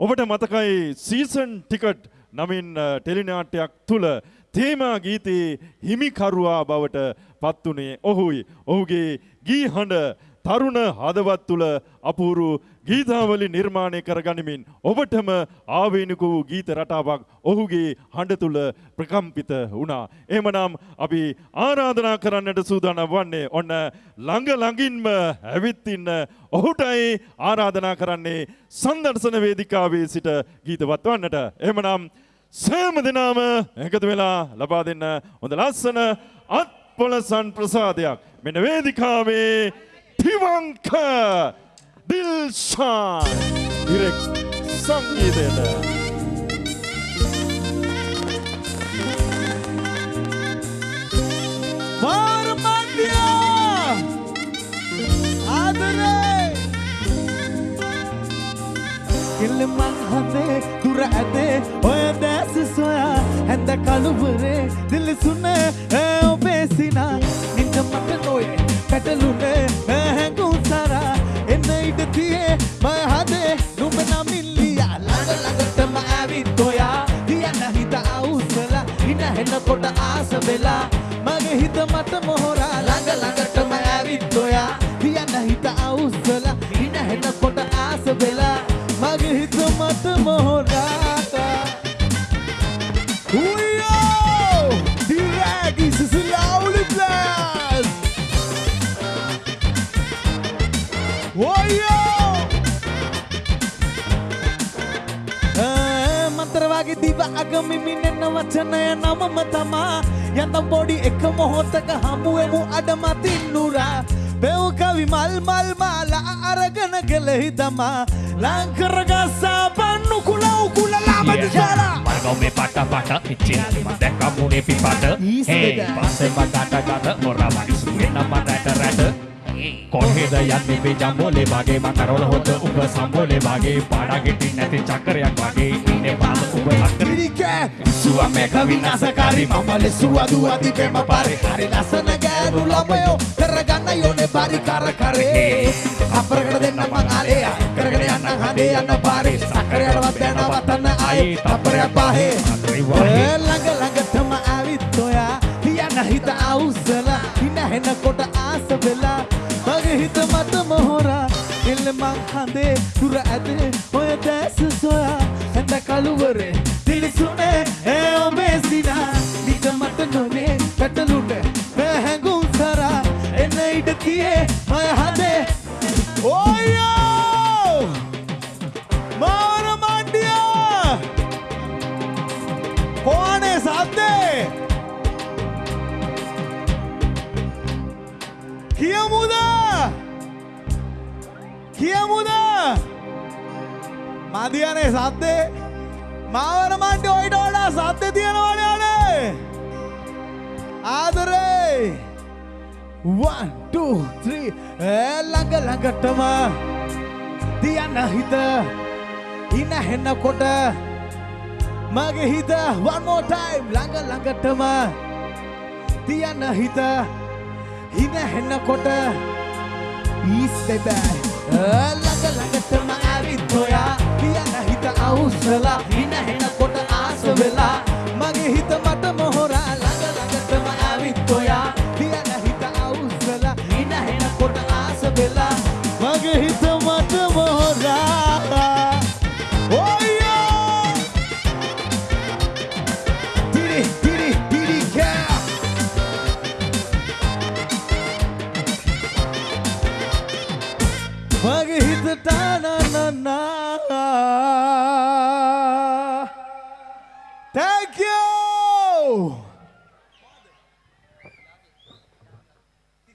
ඔබට මතකයි season ticket නමින් අ, ටෙලිනාට්‍යයක් තුළ තේමා ගීතයේ හිමිකරුවා බවට පත්වනේ ඔහුයි. ඔහුගේ ගී හඬ තරුණ හදවත් තුළ අපූරු ගීතාවලි නිර්මාණය කරගනිමින් ඔබටම ආවේනික වූ ගීත රටාවක් ඔහුගේ හඬ තුළ ප්‍රකම්පිත වුණා. එහෙමනම් අපි ආරාධනා කරන්නට සූදානම් වන්නේ ඔන්න ළඟ ළඟින්ම ඇවිත් ඉන්න ඔහුටයි ආරාධනා කරන්නේ සංදර්ශන වේදිකාවේ සිට ගීතවත් වන්නට. එහෙමනම් සෑම දෙනාම එකතු වෙලා ලබා දෙන්න හොඳ ලස්සන අත්පොලසන් ප්‍රසාදයක්. මෙන්න වේදිකාවේ තිවංක දිල්ෂාන් ඉරෙක් සංගීතයට. මාර්මන්ඩියා ආදරේ කිල්ලමන් හදේ දුර ඇදේ ඔය දැස සොයා හැඳ කළුවරේ දිලිසුනේ ඒ ඔබේ ඉන හෙනකොට ආස වෙලා මගේ හිත මට මොහොරා ළඟ ළඟටම ඇවිත් ඔයා. තියන්න හිත අවුස්සලා ඉන හෙනකොට ආස වෙලා මගේ හිත මට මොහොරාට වගේ දිව අගමිමිනෙන්න වචනය නමම තමා. යතම් පොඩි එක මොහොතක හමුවෙමු අඩමතින්නුරා පෙව් කවි මල් මල් මාලා අරගන කෙලෙහි තමා ලංකරගස්සා පන්නු කුලව් කුලලාමති ජාලා Margau me pata pata Icin mata kamu ne pipata Is Hey beda. Pase magata gata Ora mani suye nama rata rata කොහෙද යන්නේ මේ ජම්බෝලේ? වගේ මං කරවල හොත උඹ සම්බෝලේ. වගේ පාඩා ගෙටි නැති චක්‍රයක් වගේ ඉන්නේ පාද උඹ අක්කර පිරිකෑ සුව මේක විනාසකාරී මමලෙ සුවදුව තිබෙම පරි. හරි ලස්සන ගෑනු ළමයෝ කරගන්න යෝනේ බරි කර කරේ. අපරකට දෙන්න මං ආලේ. කරගෙන යන්න හදේ යන්න පාරේ. සක්කරයටවත් දැන වතන්න ආයේ අපරයක් පාහේ. ඒ ළඟ ළඟටම ආවිත් ඔයා. තියන්න හිත අවුස්සලා. ඉන්න හෙනකොට ආස වෙලා. මගේ හිත මට මොහොරා. එල්ල මං හඳේ දුර ඇදේ. ඔය දැස සොයා හැඳ කළුවරේ. තිලිසුනේ ඒ ඔබේ සිනා. නික මට නොනේ පැටලුට පැහැඟුම් සරා. එන්න ඉඩ තියේ මය හදේ. ඔයෝ මාර මණ්ඩියා! කොහානේ සද්දේ? කියමුද? කියමුද? මදියනේ සද්දේ. මාවර මණ්ඩි ඔයිට වඩා සද්ද තියෙනවනේ අනේ. ආදරේ. 1 2 3 ඒ ළඟ ළඟටම තියන්න හිත. ඉන හෙන්නකොට මගේ හිත one more time. ළඟ ළඟටම තියන්න හිත. ඉන හෙන්නකොට ඊස් බෙබෑ ළඟ ළඟටම ඇවිත් ඔයා තියන්න හිත අවුස්සලා